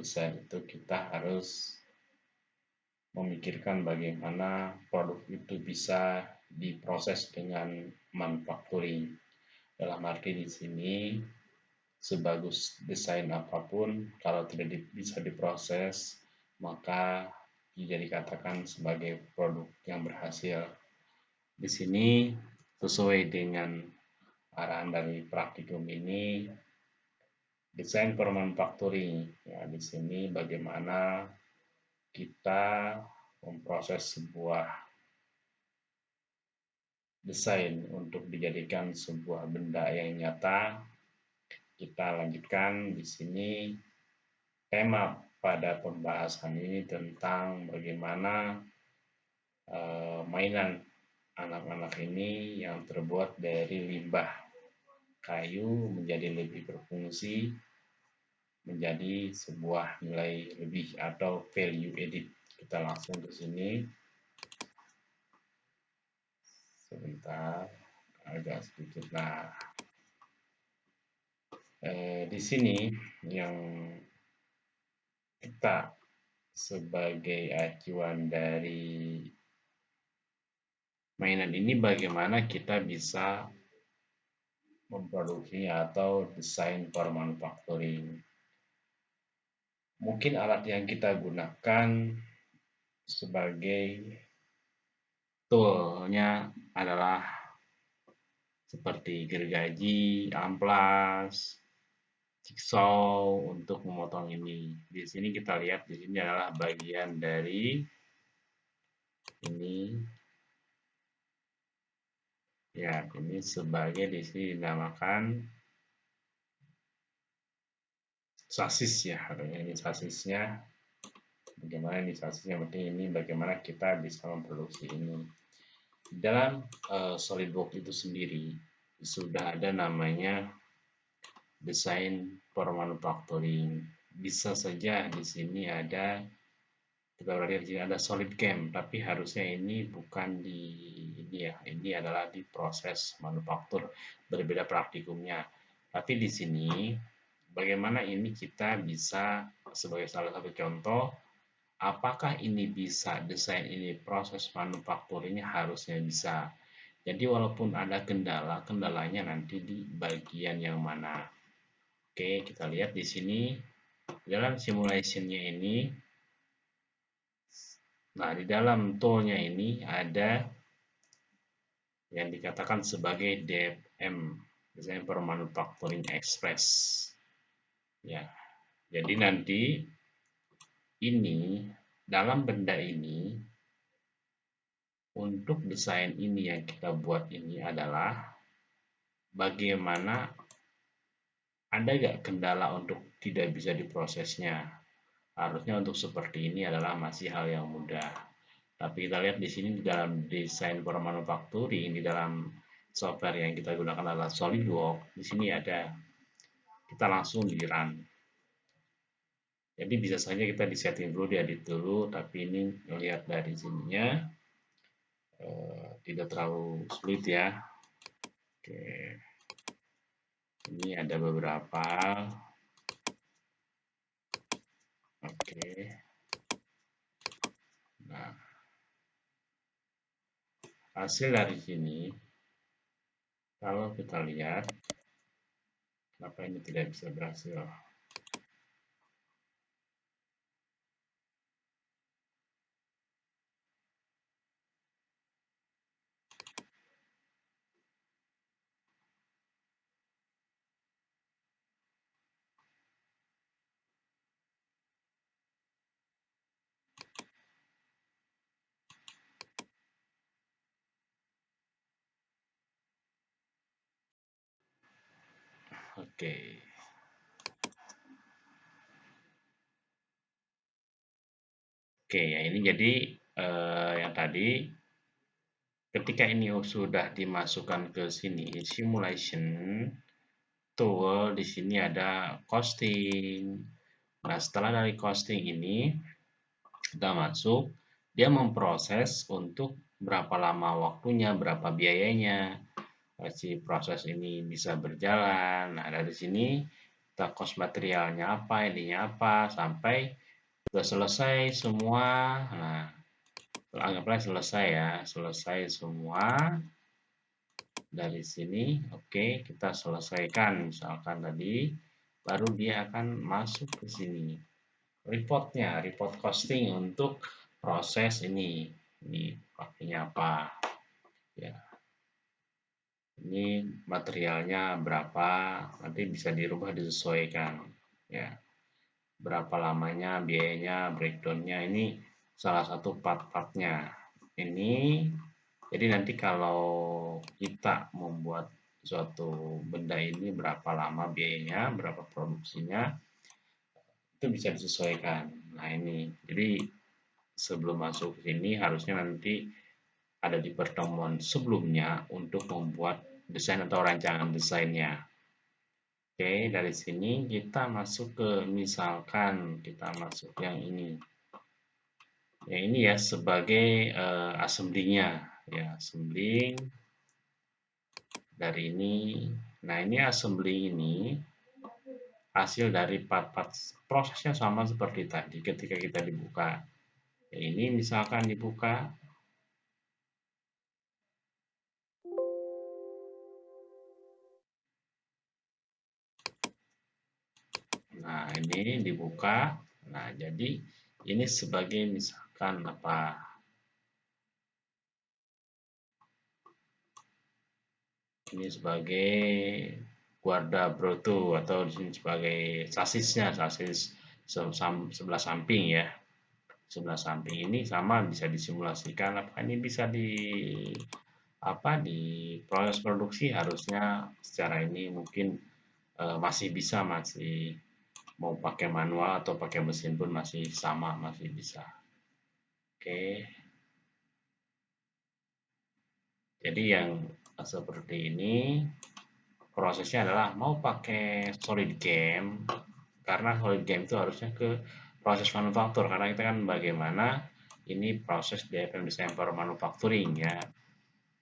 desain itu kita harus memikirkan bagaimana produk itu bisa diproses dengan manufacturing. Dalam arti di sini, sebagus desain apa pun, kalau tidak di, bisa diproses, maka bisa dikatakan sebagai produk yang berhasil. Di sini, sesuai dengan arahan dari praktikum ini, desain for manufacturing. Ya, di sini bagaimana kita memproses sebuah desain untuk dijadikan sebuah benda yang nyata. Kita lanjutkan di sini tema pada pembahasan ini tentang bagaimana uh, mainan anak-anak ini yang terbuat dari limbah kayu menjadi lebih berfungsi menjadi sebuah nilai lebih atau value edit. Kita langsung ke sini. Sebentar, agak sedikit. Nah, eh, di sini yang kita sebagai acuan dari mainan ini bagaimana kita bisa memproduksinya atau desain for manufacturing mungkin alat yang kita gunakan sebagai toolnya adalah seperti gergaji, amplas, jigsaw untuk memotong ini. Di sini kita lihat di sini adalah bagian dari ini ya ini sebagai di sini dinamakan sasis ya ini sasisnya. Bagaimana ini sasisnya penting ini bagaimana kita bisa memproduksi ini. Dalam uh, SolidWorks itu sendiri sudah ada namanya desain for manufacturing. Bisa saja di sini ada kita berarti di sini ada solid cam tapi harusnya ini bukan di ini ya. Ini adalah di proses manufaktur berbeda praktikumnya. Tapi di sini bagaimana ini kita bisa sebagai salah satu contoh apakah ini bisa desain ini proses manufakturnya harusnya bisa. Jadi walaupun ada kendala kendalanya nanti di bagian yang mana. Oke kita lihat di sini. Dalam simulationnya ini nah di dalam toolnya ini ada yang dikatakan sebagai DFM Design for Manufacturing Express Ya, jadi nanti ini dalam benda ini untuk desain ini yang kita buat ini adalah bagaimana ada gak kendala untuk tidak bisa diprosesnya. Harusnya untuk seperti ini adalah masih hal yang mudah. Tapi kita lihat di sini di dalam desain for manufacturing di dalam software yang kita gunakan adalah SolidWorks. Di sini ada kita langsung di run. Jadi bisa saja kita di setting dulu di edit dulu tapi ini melihat dari sininya uh, tidak terlalu sulit ya. Oke. Ini ada beberapa. Oke. Nah. Hasil dari sini kalau kita lihat Ini tidak bisa berhasil? Oke. Oke, ya ini jadi eh, yang tadi ketika ini sudah dimasukkan ke sini simulation tool di sini ada costing. Nah, setelah dari costing ini kita masuk, dia memproses untuk berapa lama waktunya, berapa biayanya, si proses ini bisa berjalan. Nah, dari sini kita cost materialnya apa, ininya apa, sampai sudah selesai semua. Nah, anggaplah selesai ya, selesai semua dari sini. Oke, kita selesaikan misalkan tadi, baru dia akan masuk ke sini. Reportnya, report costing untuk proses ini. Ini pakainya apa? Ya, ini materialnya berapa? Nanti bisa dirubah disesuaikan ya. Berapa lamanya biayanya breakdownnya. Ini salah satu part-partnya. Ini jadi nanti kalau kita membuat suatu benda ini berapa lama biayanya berapa produksinya itu bisa disesuaikan. Nah ini. Jadi sebelum masuk ke sini harusnya nanti ada di pertemuan sebelumnya untuk membuat desain atau rancangan desainnya. Oke, dari sini kita masuk ke misalkan kita masuk yang ini. Ya ini ya sebagai uh, assembly-nya ya, assembly dari ini. Nah, ini assembly ini hasil dari part-part prosesnya sama seperti tadi ketika kita dibuka. Ya, ini misalkan dibuka Nah, ini dibuka. Nah, jadi ini sebagai misalkan apa? Ini sebagai guarda broto atau di sebagai sasisnya, sasis sebelah samping ya. Sebelah samping ini sama bisa disimulasikan apa ini bisa di apa di proses produksi harusnya secara ini mungkin e, masih bisa masih mau pakai manual atau pakai mesin pun masih sama masih bisa. Oke. Jadi yang seperti ini prosesnya adalah mau pakai solid game karena solid game itu harusnya ke proses manufaktur karena kita kan bagaimana ini proses DFM design for manufacturing ya.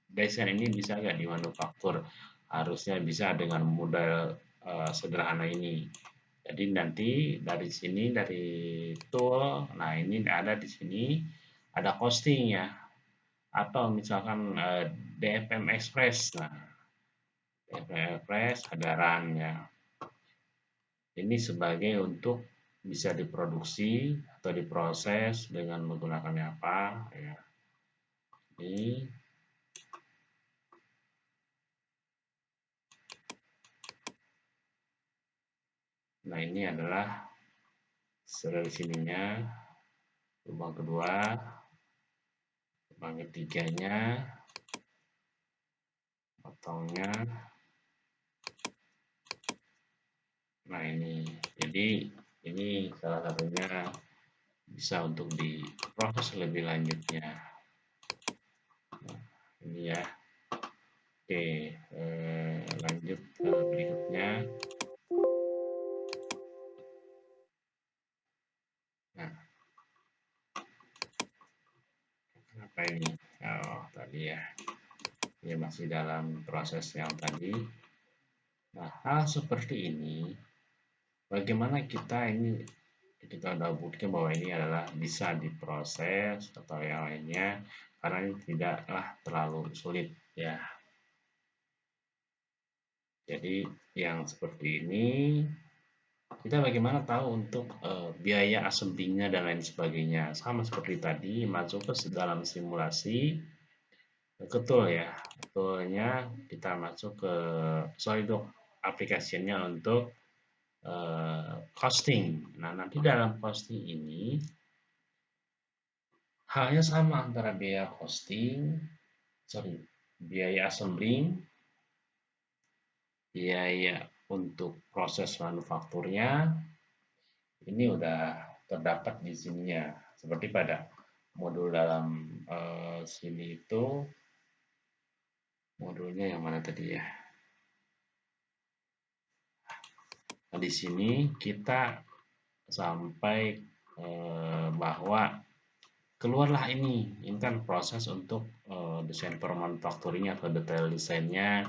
Desain ini bisa nggak di manufaktur harusnya bisa dengan modal uh, sederhana ini jadi nanti dari sini dari tool, nah ini ada di sini ada costing ya, atau misalkan eh, DFM Express, nah DFM Express ada run ya. Ini sebagai untuk bisa diproduksi atau diproses dengan menggunakannya apa ya. Ini Nah ini adalah dari sininya lubang kedua, lubang ketiganya, potongnya. Nah ini, jadi ini salah satunya bisa untuk diproses lebih lanjutnya. Nah, ini ya. Oke, eh, lanjut ke berikutnya. Apa ini. Oh tadi ya. Ini masih dalam proses yang tadi. Nah hal seperti ini bagaimana kita ini kita udah buktikan bahwa ini adalah bisa diproses atau yang lainnya karena ini tidaklah terlalu sulit ya. Jadi yang seperti ini kita bagaimana tahu untuk uh, biaya assemblingnya dan lain sebagainya? Sama seperti tadi masuk ke dalam simulasi. Betul ya betulnya kita masuk ke Solidok aplikasinya untuk uh, costing. Nah nanti dalam costing ini halnya sama antara biaya costing sorry biaya assembling biaya untuk proses manufakturnya ini udah terdapat di sininya. Seperti pada modul dalam uh, sini itu modulnya yang mana tadi ya? Nah, di sini kita sampai uh, bahwa keluarlah ini. Ini kan proses untuk uh, desain permanufakturnya atau detail desainnya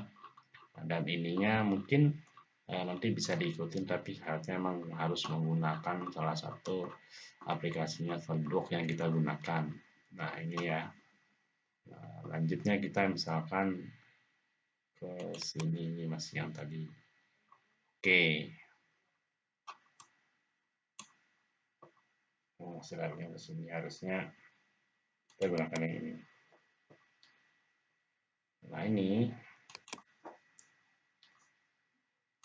dan ininya. Mungkin nanti bisa diikutin tapi syaratnya memang harus menggunakan salah satu aplikasinya SolidWorks yang kita gunakan. Nah ini ya. Nah, lanjutnya kita misalkan ke sini masih yang tadi. Oke. Oh, silapnya ke sini harusnya kita gunakan yang ini. Nah ini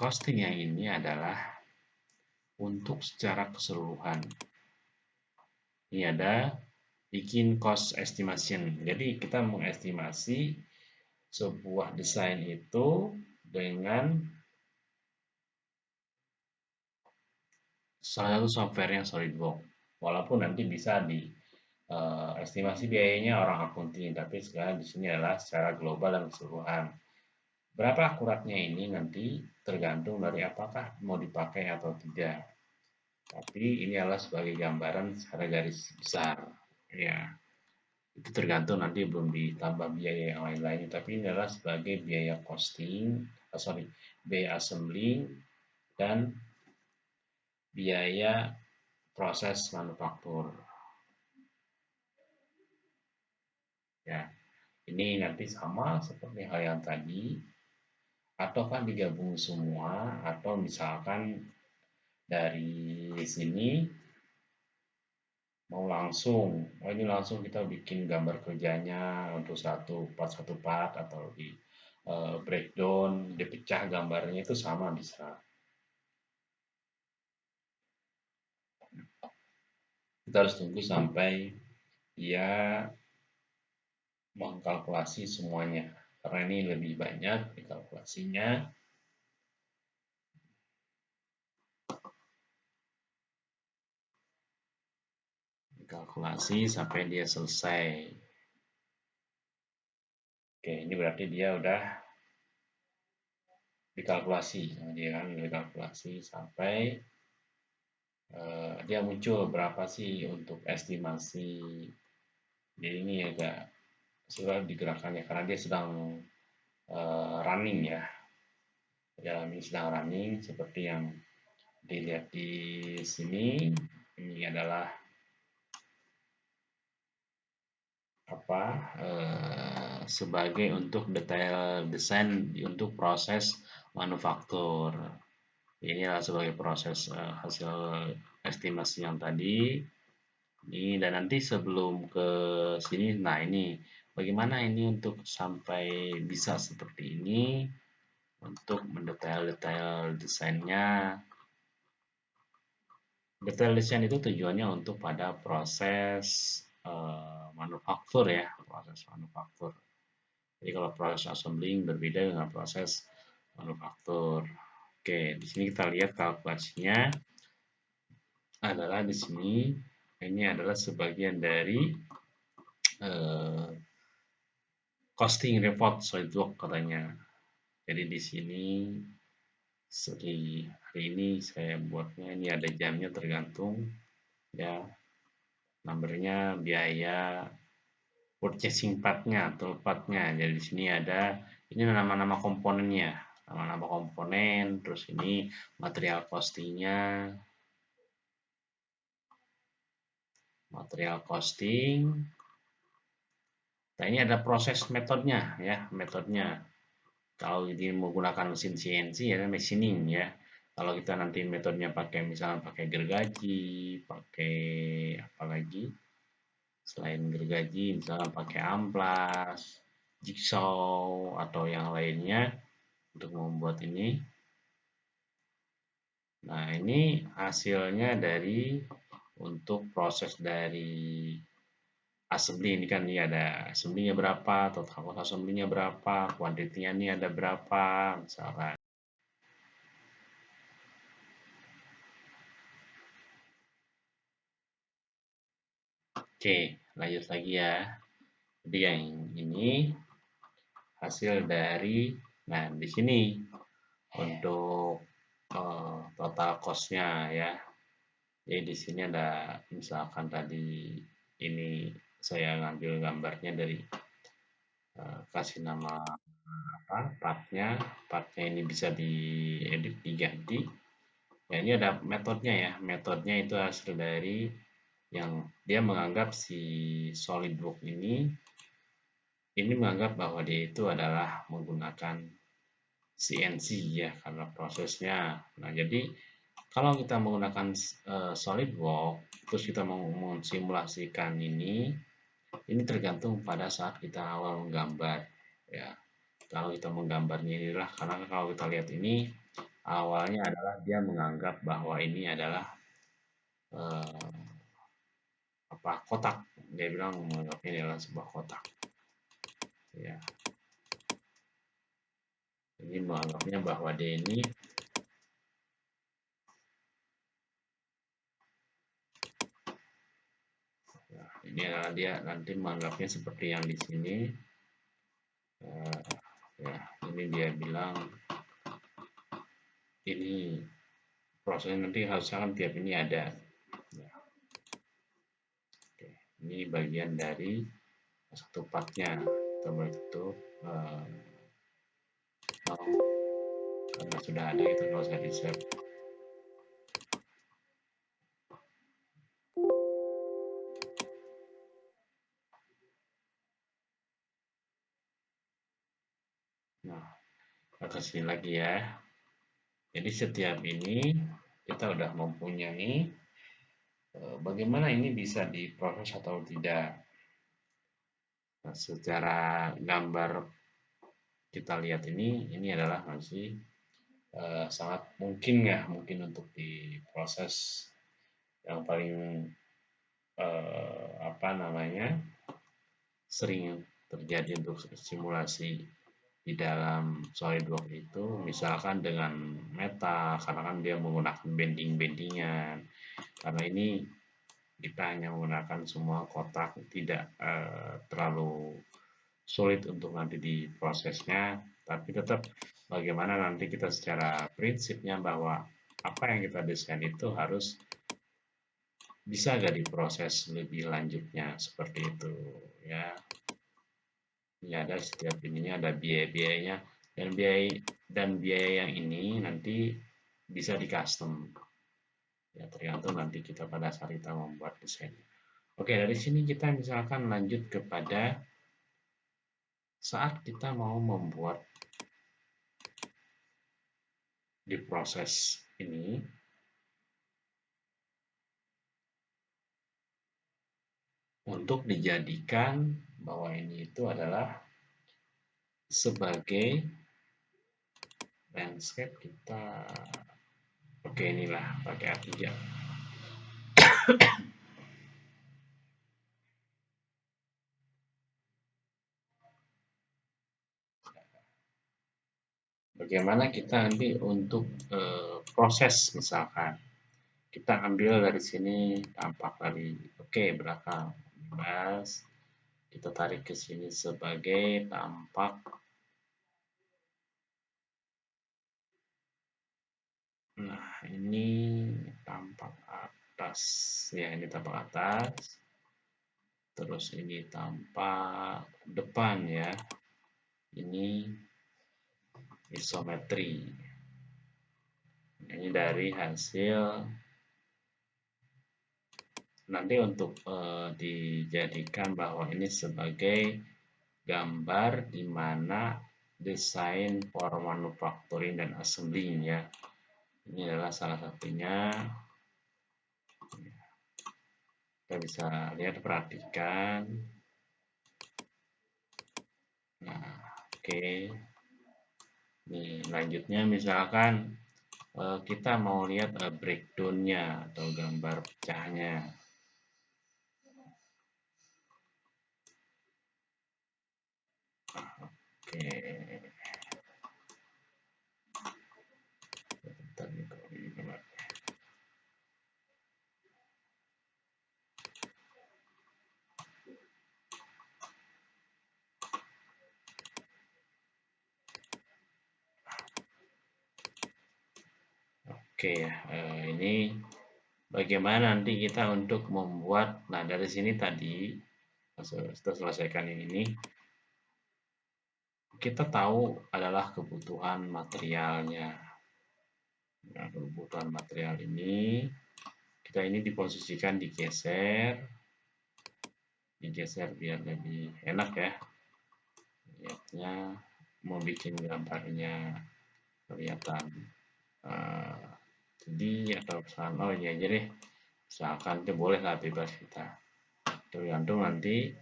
costing yang ini adalah untuk secara keseluruhan. Ini ada bikin cost estimation. Jadi kita mengestimasi sebuah desain itu dengan salah satu software yang SolidWorks. Walaupun nanti bisa di uh, estimasi biayanya orang akunting, tapi sekarang di sini adalah secara global dan keseluruhan. Berapa akuratnya ini nanti tergantung dari apakah mau dipakai atau tidak. Tapi ini adalah sebagai gambaran secara garis besar. Ya, itu tergantung nanti belum ditambah biaya yang lain-lainnya. Tapi ini adalah sebagai biaya costing, oh sorry, biaya assembling dan biaya proses manufaktur. Ya, ini nanti sama seperti hal yang tadi, atau kan digabung semua, atau misalkan dari sini mau langsung, oh ini langsung kita bikin gambar kerjanya untuk satu part satu part atau di uh, breakdown, dipecah gambarnya itu sama bisa. Kita harus tunggu sampai ya mengkalkulasi semuanya karena ini lebih banyak dikalkulasinya. Kalkulasi sampai dia selesai. Oke ini berarti dia udah dikalkulasi dia kan dikalkulasi sampai uh, dia muncul berapa sih untuk estimasi? Jadi ini agak sudah digerakkannya karena dia sedang uh, running ya. Dalam ini sedang running seperti yang dilihat di sini. Ini adalah apa uh, sebagai untuk detail desain untuk proses manufaktur. Ini adalah sebagai proses uh, hasil estimasi yang tadi. Ini dan nanti sebelum ke sini nah ini Bagaimana ini untuk sampai bisa seperti ini untuk mendetail-detail desainnya. Detail desain itu tujuannya untuk pada proses uh, manufaktur ya, proses manufaktur. Jadi kalau proses assembling berbeda dengan proses manufaktur. Oke, di sini kita lihat kalkulasinya adalah di sini ini adalah sebagian dari uh, costing report SolidWorks katanya. Jadi di sini hari ini saya buatnya ini ada jamnya tergantung ya. Numbernya biaya purchasing partnya atau partnya. Jadi di sini ada ini nama-nama komponennya. Nama-nama komponen terus ini material costingnya. Material costing Nah ini ada proses metodenya ya, metodenya. Kalau ini menggunakan mesin CNC ya machining ya. Kalau kita nanti metodenya pakai misalnya pakai gergaji, pakai apa lagi? Selain gergaji misalnya pakai amplas, jigsaw atau yang lainnya untuk membuat ini. Nah, ini hasilnya dari untuk proses dari assembly ini kan ini ada assembly-nya berapa, total cost assembly-nya berapa, kuantitinya ini ada berapa, misalkan. Oke, lanjut lagi ya. Jadi yang ini hasil dari, nah di sini untuk uh, total cost-nya ya. Jadi di sini ada misalkan tadi ini saya ngambil gambarnya dari uh, kasih nama apa partnya. Partnya ini bisa diedit diganti. Ya ini ada metodenya ya. Metodenya itu hasil dari yang dia menganggap si SolidWorks ini ini menganggap bahwa dia itu adalah menggunakan CNC ya karena prosesnya. Nah jadi kalau kita menggunakan uh, SolidWorks terus kita mensimulasikan ini ini tergantung pada saat kita awal menggambar ya. Kalau kita menggambarnya inilah karena kalau kita lihat ini awalnya adalah dia menganggap bahwa ini adalah uh, apa kotak. Dia bilang menganggapnya ini adalah sebuah kotak. Ya. Ini menganggapnya bahwa dia ini ini dia nanti menganggapnya seperti yang di sini. Uh, ya ini dia bilang ini prosesnya nanti harusnya kan tiap ini ada. Ya. Oke, ini bagian dari satu partnya. Tutup uh, karena sudah ada itu kalau saya di save ke sini lagi ya. Jadi setiap ini kita udah mempunyai eh, bagaimana ini bisa diproses atau tidak. Nah, secara gambar kita lihat ini ini adalah masih uh, sangat mungkin ya mungkin untuk diproses. Yang paling uh, apa namanya sering terjadi untuk simulasi di dalam SolidWorks itu misalkan dengan meta karena kan dia menggunakan bending-bendingan karena ini kita hanya menggunakan semua kotak tidak uh, terlalu sulit untuk nanti diprosesnya. Tapi tetap bagaimana nanti kita secara prinsipnya bahwa apa yang kita desain itu harus bisa gak diproses lebih lanjutnya seperti itu ya ini ada setiap ininya ada biaya-biayanya. Dan biaya dan biaya yang ini nanti bisa di custom ya tergantung nanti kita pada saat kita membuat desain oke dari sini kita misalkan lanjut kepada saat kita mau membuat di proses ini. Untuk dijadikan bahwa ini itu adalah sebagai landscape kita. Oke inilah pakai A3 bagaimana kita nanti untuk e, proses misalkan kita ambil dari sini tampak tadi. Oke belakang bebas kita tarik ke sini sebagai tampak. Nah ini tampak atas. Ya ini tampak atas. Terus ini tampak depan ya. Ini isometri. Ini dari hasil nanti untuk uh, dijadikan bahwa ini sebagai gambar di mana desain for manufacturing dan assembling ya ini adalah salah satunya. Kita bisa lihat perhatikan. Nah oke. Okay. nih lanjutnya misalkan uh, kita mau lihat uh, breakdownnya atau gambar pecahnya Oke. Oke ya, eh, ini bagaimana nanti kita untuk membuat, nah dari sini tadi, kita selesaikan yang ini, kita tahu adalah kebutuhan materialnya. Nah, kebutuhan material ini kita ini diposisikan digeser, digeser biar lebih enak ya. Lihatnya mau bikin gambarnya kelihatan uh, jadi atau misalkan oh iya aja deh misalkan itu boleh lah bebas kita tergantung nanti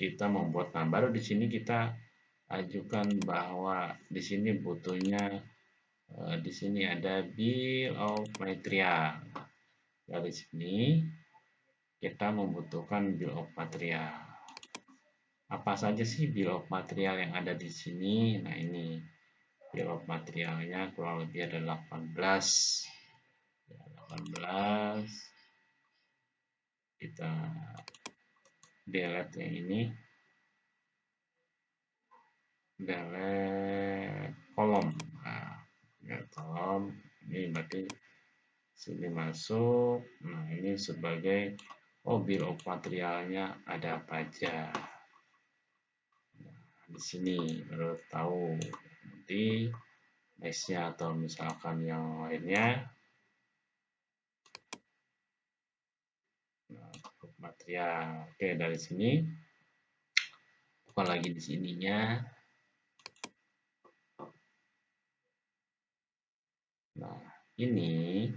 kita membuat nah baru di sini kita ajukan bahwa di sini butuhnya uh, di sini ada bill of material. Dari sini kita membutuhkan bill of material. Apa saja sih bill of material yang ada di sini? Nah ini bill of materialnya kurang lebih ada 18 ya, 18 kita delete yang ini delete kolom nah kolom ini berarti sini masuk. Nah ini sebagai oh bill of materialnya ada apa aja? Di sini baru tahu. Nanti nextnya atau misalkan yang lainnya. Nah, material oke dari sini. Bukan lagi di sininya nah ini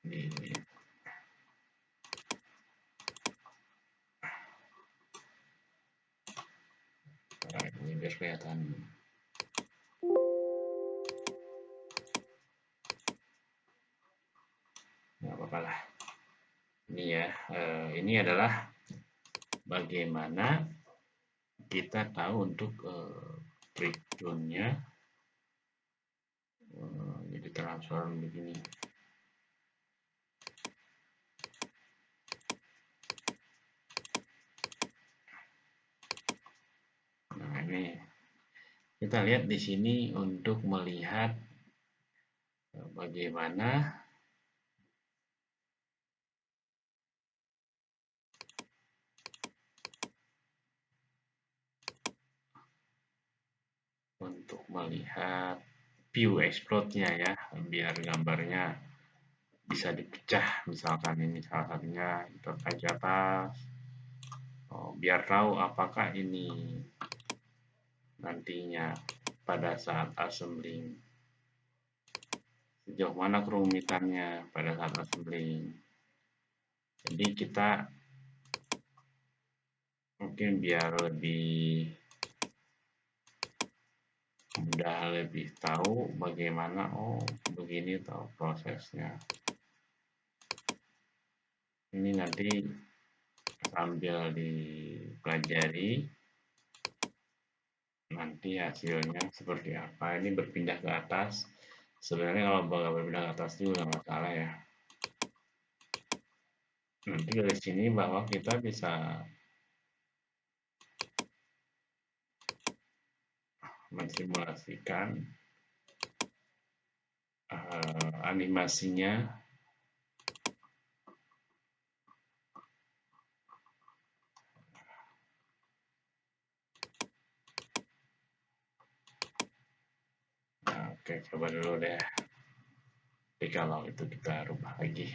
di biar kelihatan. Nggak apa-apa lah. Ini ya eh, ini adalah bagaimana kita tahu untuk eh, breakdownnya eh, jadi transfer begini. Ini. Kita lihat di sini untuk melihat eh, bagaimana untuk melihat view explode-nya ya biar gambarnya bisa dipecah misalkan ini salah satunya itu ke atas oh, biar tahu apakah ini nantinya pada saat assembling. Sejauh mana kerumitannya pada saat assembling. Jadi kita mungkin biar lebih mudah lebih tahu bagaimana oh begini tahu prosesnya. Ini nanti sambil dipelajari nanti hasilnya seperti apa. Ini berpindah ke atas. Sebenarnya kalau bakal berpindah ke atas juga nggak masalah ya. Nanti dari sini bahwa kita bisa mensimulasikan uh, animasinya Oke, coba dulu deh. Tapi kalau itu kita rubah lagi.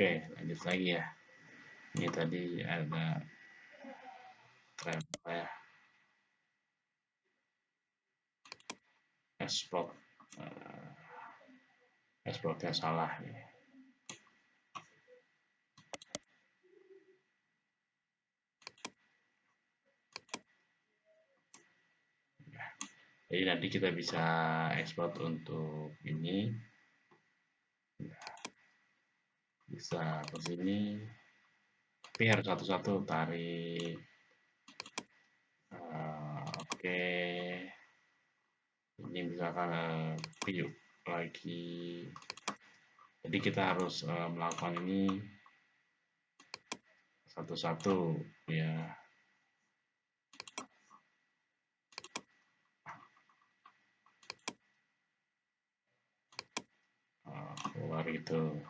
Oke, lanjut lagi ya. Ini tadi ada travel ya. Export uh, exportnya salah nih. jadi nanti kita bisa ekspor untuk ini bisa ke sini. Tapi harus satu-satu tarik. Uh, oke. Okay. ini misalkan uh, lagi. Jadi kita harus uh, melakukan ini satu-satu ya. Uh, keluar itu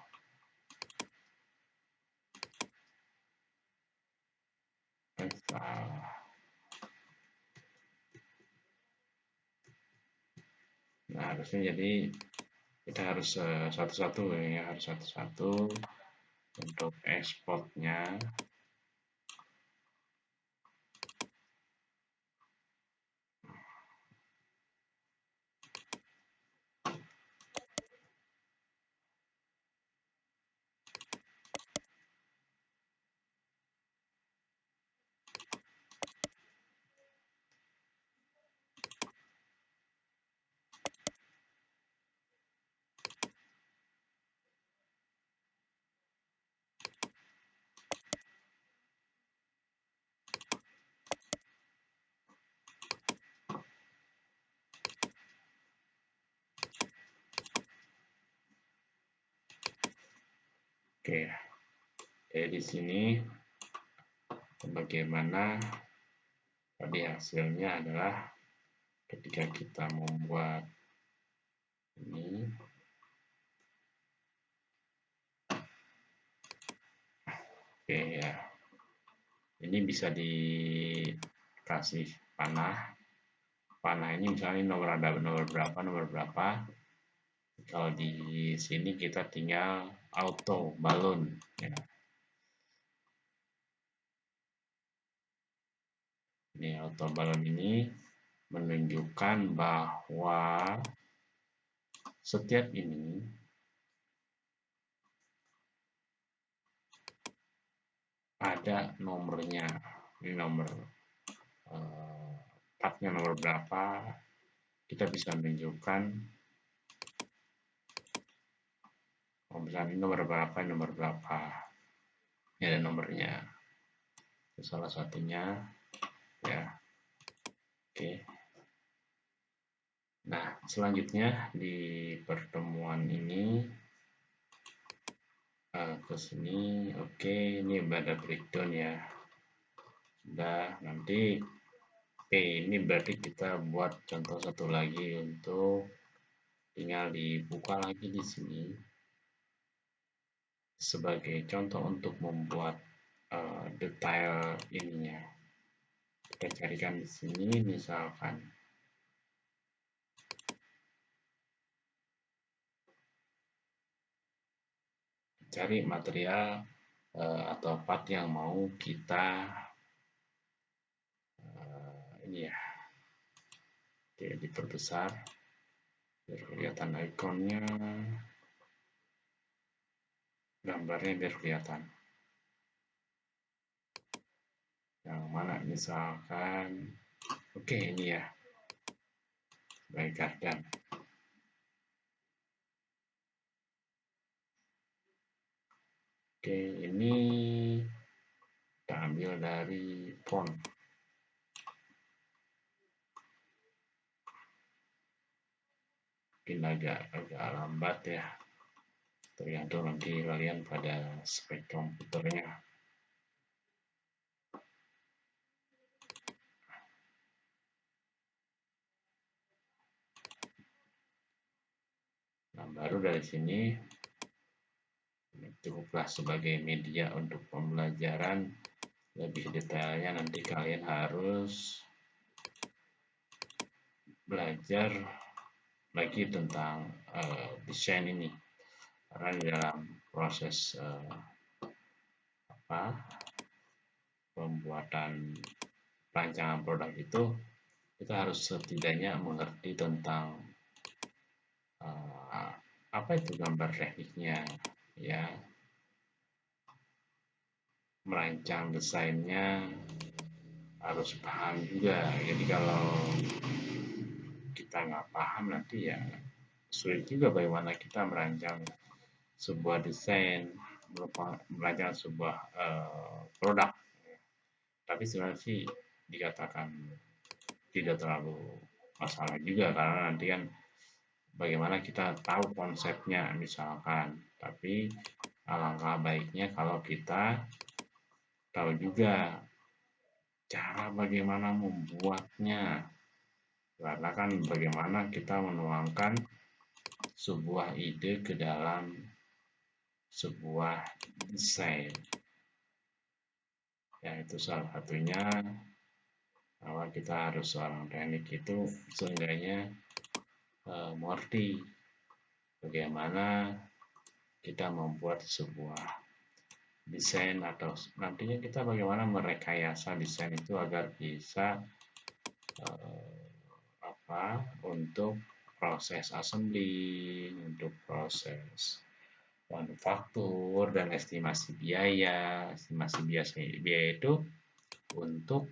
nah harusnya jadi kita harus eh, satu-satu uh, ya harus satu-satu untuk ekspornya Oke, jadi di sini bagaimana tadi hasilnya adalah ketika kita membuat ini oke ya. Ini bisa dikasih panah. Panah ini misalnya nomor ada nomor berapa nomor berapa. Kalau di sini kita tinggal auto balon ya. ini auto balon ini menunjukkan bahwa setiap ini ada nomornya ini nomor uh, partnya nomor berapa kita bisa menunjukkan misalnya nomor berapa nomor berapa. Ini ada nomornya. Itu salah satunya. Ya. Oke. Nah selanjutnya di pertemuan ini uh, ke sini oke ini ada breakdown ya. Sudah nanti oke ini berarti kita buat contoh satu lagi untuk tinggal dibuka lagi di sini sebagai contoh untuk membuat uh, detail ininya. Kita carikan di sini misalkan. Cari material uh, atau part yang mau kita uh, ini ya oke diperbesar. Biar kelihatan ikonnya gambarnya biar kelihatan. Yang mana misalkan oke okay, ini ya. Sebagai gardan. Oke okay, ini kita ambil dari font. Mungkin agak agak lambat ya tergantung nanti kalian pada spek komputernya nah baru dari sini cukuplah sebagai media untuk pembelajaran. Lebih detailnya nanti kalian harus belajar lagi tentang uh, desain ini karena di dalam proses uh, apa pembuatan rancangan produk itu kita harus setidaknya mengerti tentang uh, apa itu gambar tekniknya ya. Merancang desainnya harus paham juga. Jadi kalau kita nggak paham nanti ya sulit juga bagaimana kita merancang sebuah desain merancang sebuah uh, produk. Tapi sebenarnya sih dikatakan tidak terlalu masalah juga karena nanti kan bagaimana kita tahu konsepnya misalkan. Tapi alangkah baiknya kalau kita tahu juga cara bagaimana membuatnya. Karena kan bagaimana kita menuangkan sebuah ide ke dalam sebuah desain ya itu salah satunya bahwa kita harus seorang teknik itu seenggaknya uh, mengerti bagaimana kita membuat sebuah desain atau nantinya kita bagaimana merekayasa desain itu agar bisa uh, apa untuk proses assembly, untuk proses manufaktur dan estimasi biaya. Estimasi biaya, biaya itu untuk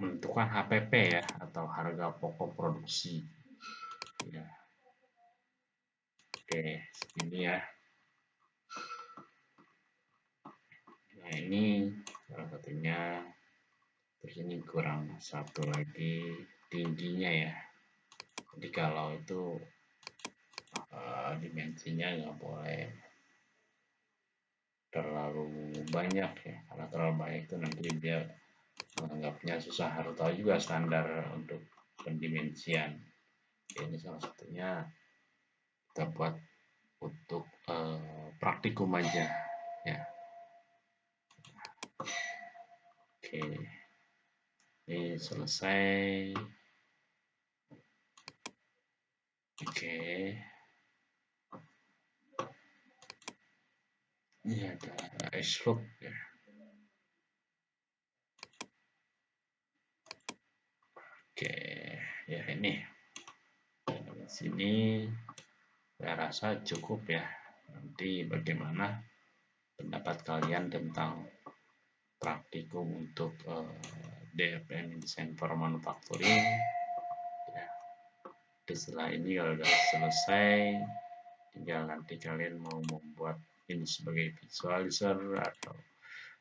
menentukan HPP ya atau harga pokok produksi. Ya. Oke, ini ya. Nah ini salah satunya. Terus ini kurang satu lagi tingginya ya jadi kalau itu uh, dimensinya nggak boleh terlalu banyak ya. Karena terlalu banyak itu nanti dia menganggapnya susah. Harus tahu juga standar untuk pendimensian. Ini salah satunya kita buat untuk uh, praktikum aja ya. Oke. Ini selesai. Oke. Ini ada slope ya. Oke, ya ini. Di sini saya rasa cukup ya. Nanti bagaimana pendapat kalian tentang praktikum untuk uh, eh, DFM Design for Manufacturing setelah ini kalau sudah selesai tinggal nanti kalian mau membuat ini sebagai visualizer atau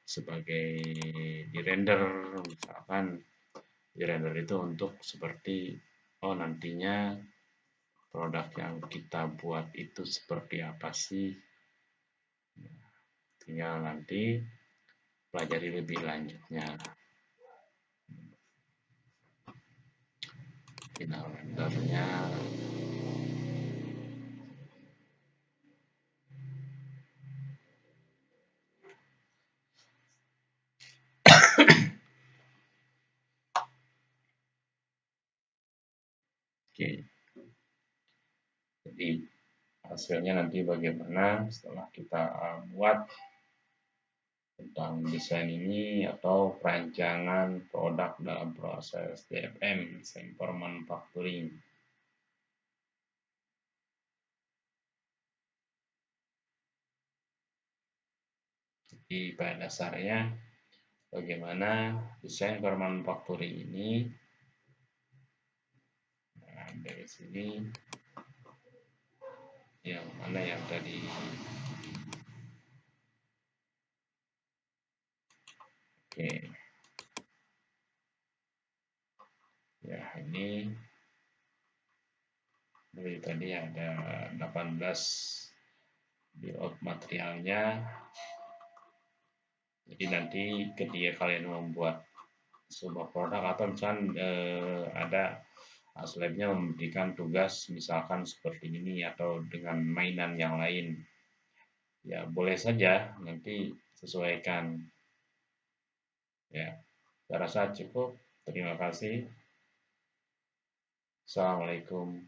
sebagai di render misalkan. Di render itu untuk seperti oh nantinya produk yang kita buat itu seperti apa sih? Tinggal nanti pelajari lebih lanjutnya. Final rendernya Oke. Jadi hasilnya nanti bagaimana setelah kita buat tentang desain ini atau perancangan produk dalam proses DFM, for Manufacturing. Jadi pada dasarnya bagaimana desain for manufacturing ini nah, dari sini yang mana yang tadi Oke. Ya, ini dari tadi ada 18 build materialnya. Jadi nanti ketika kalian membuat sebuah produk atau misalnya eh, ada aslabnya memberikan tugas misalkan seperti ini atau dengan mainan yang lain. Ya boleh saja nanti sesuaikan. Ya saya rasa cukup. Terima kasih. Assalamualaikum.